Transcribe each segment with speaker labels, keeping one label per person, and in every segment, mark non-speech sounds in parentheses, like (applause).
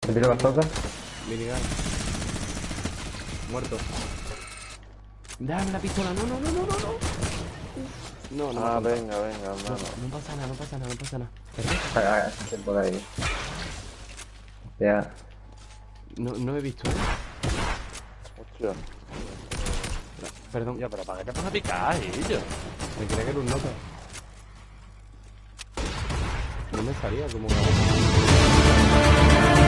Speaker 1: ¿Te tiro bastante?
Speaker 2: Minigun. Muerto. Dame la pistola. No, no, no, no, no, no. No, no.
Speaker 3: Ah, venga, venga,
Speaker 2: No,
Speaker 3: hermano.
Speaker 2: no pasa nada, no pasa nada, no pasa nada.
Speaker 1: Ah, ah, ahí. Ya.
Speaker 2: No, no he visto, ¿eh?
Speaker 3: Hostia.
Speaker 2: Perdón,
Speaker 3: Ya, pero ¿para qué te vas a picar, ellos?
Speaker 2: me creía que era un nota. No me salía como una...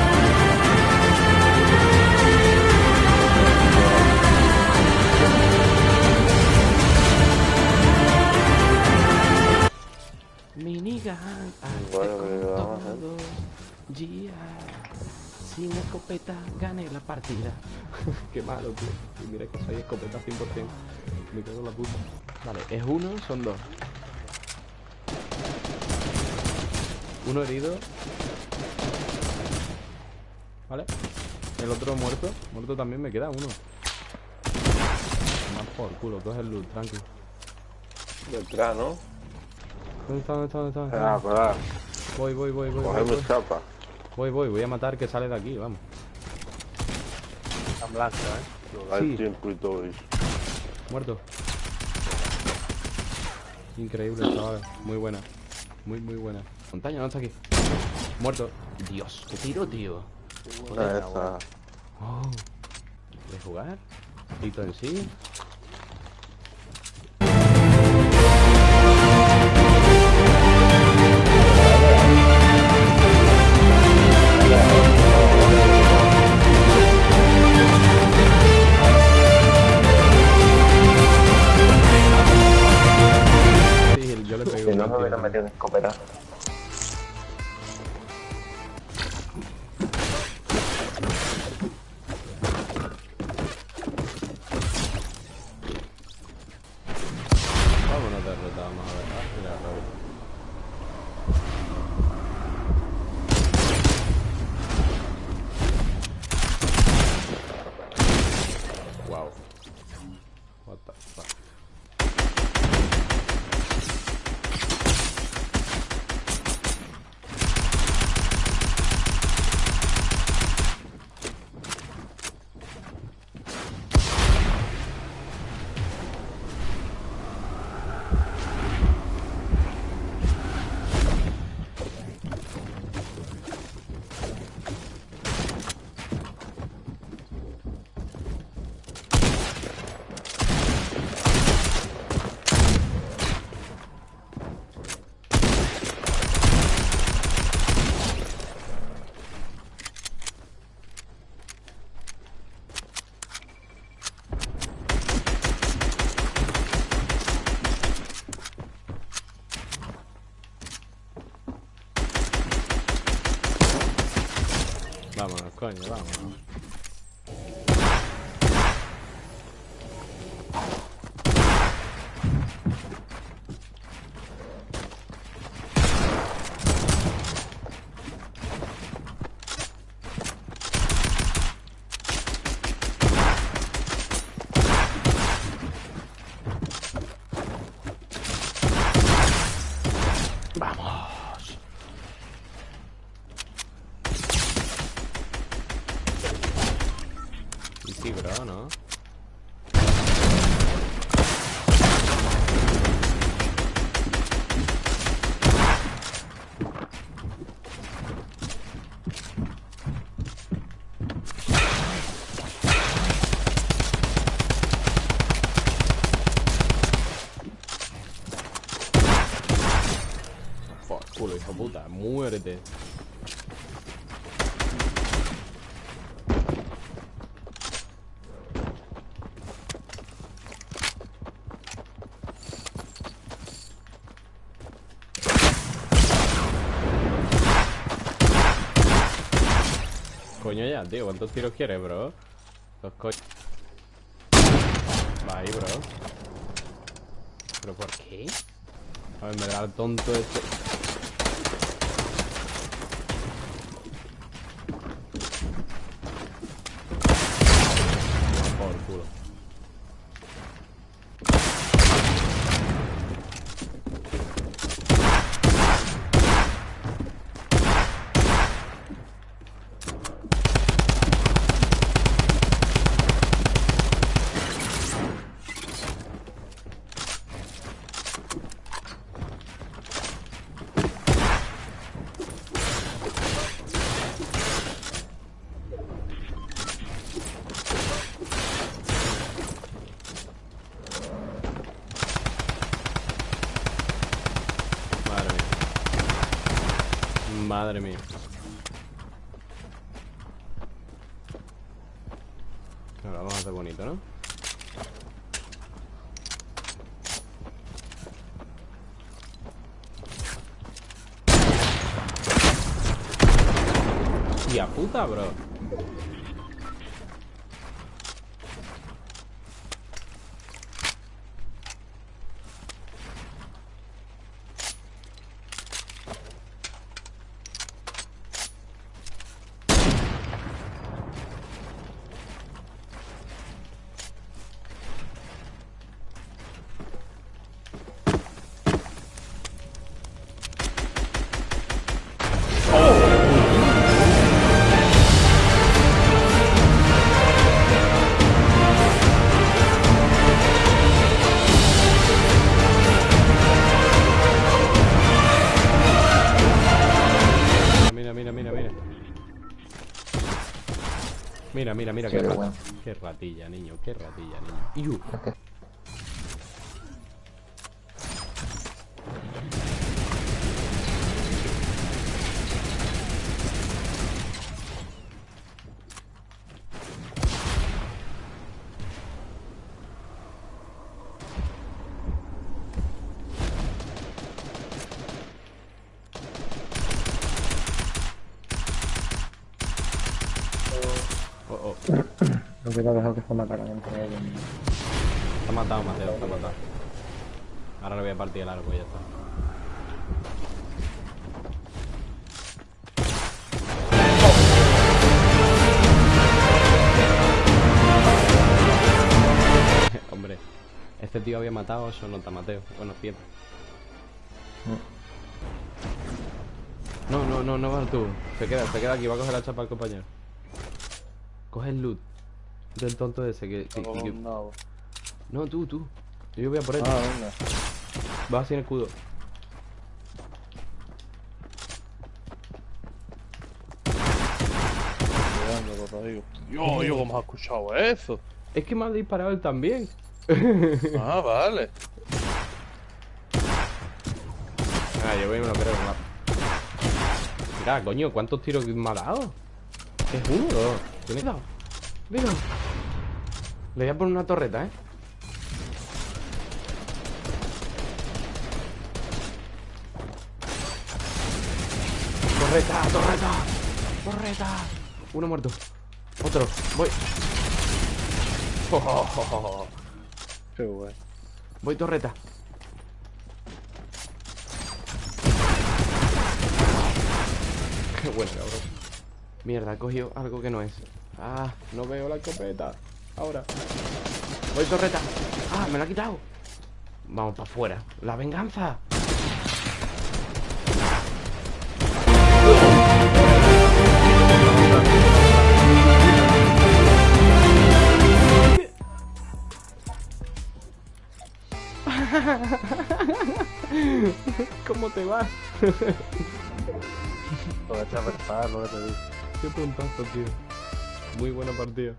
Speaker 2: Minigun, arte
Speaker 3: Bueno, vamos
Speaker 2: todo. Gia, sin escopeta gané la partida. (laughs) Qué malo, tío. Y mira que soy escopeta 100%. Me cago en la puta. Vale, es uno, son dos. Uno herido. Vale. El otro muerto. Muerto también me queda uno. Más por culo, coge el loot, tranqui.
Speaker 3: Detrás, ¿no?
Speaker 2: ¿Dónde está? ¿Dónde está? ¿Dónde está? ¿Dónde
Speaker 3: Ah,
Speaker 2: está? Voy, voy, voy, voy. Voy,
Speaker 3: Cogerme
Speaker 2: voy,
Speaker 3: chapa.
Speaker 2: voy, voy, voy a matar que sale de aquí, vamos.
Speaker 3: Está blanca, ¿eh? Lo da
Speaker 2: Sí.
Speaker 3: el tiempo y todo eso.
Speaker 2: Muerto. Increíble, chaval. Muy buena. Muy, muy buena. Montaña, no está aquí. Muerto. Dios, qué tiro, tío.
Speaker 3: Una de esas.
Speaker 2: Oh. ¿Quieres jugar? Hito en. Sí, Vámonos, coño, vámonos. Vamos. Y sí, bro, ¿no? Por culo, hijo puta, muérete. Coño tío, ¿cuántos tiros quieres, bro? Dos co... Va ahí, bro. ¿Pero por qué? A ver, me da el tonto este. Por culo. Madre mía. Ahora vamos a hacer bonito, ¿no? Hostia puta, bro. Mira, mira, mira, qué, rat- ratilla, niño, qué ratilla, niño. Iu. Oh, oh.
Speaker 1: Dejado que se mataran entre ellos.
Speaker 2: Está matado, Mateo, está matado. Ahora le voy a partir el arco y ya está. (laughs) Hombre, este tío había matado, eso no está Mateo. Bueno, siete. No, no, no, no vas tú. Se queda, se queda aquí, va a coger la chapa al compañero. Coge el loot del tonto ese que. que-
Speaker 3: No,
Speaker 2: que-
Speaker 3: no.
Speaker 2: no, tú, tú. Yo voy a por él.
Speaker 3: Ah, venga.
Speaker 2: Va sin escudo.
Speaker 3: Yo, yo, ¿cómo has escuchado eso?
Speaker 2: Es que me ha disparado él también.
Speaker 3: Ah, vale.
Speaker 2: Ah, yo voy a no creo. Mira, coño, ¿cuántos tiros me ha dado? Es uno, dos. ¿Qué me he dado? Mira. Le voy a poner una torreta, ¿eh? Torreta, torreta, torreta. Uno muerto. Otro. Voy. (laughs)
Speaker 3: Qué bueno.
Speaker 2: Voy torreta. Qué bueno, cabrón. Mierda, he cogido algo que no es. Ah, no veo la escopeta. Ahora. Voy torreta. Ah, me la ha quitado. Vamos para afuera. La venganza. ¿Cómo te vas?
Speaker 3: Lo que te a lo que te digo.
Speaker 2: Qué puntazo, tío. Muy buena partida.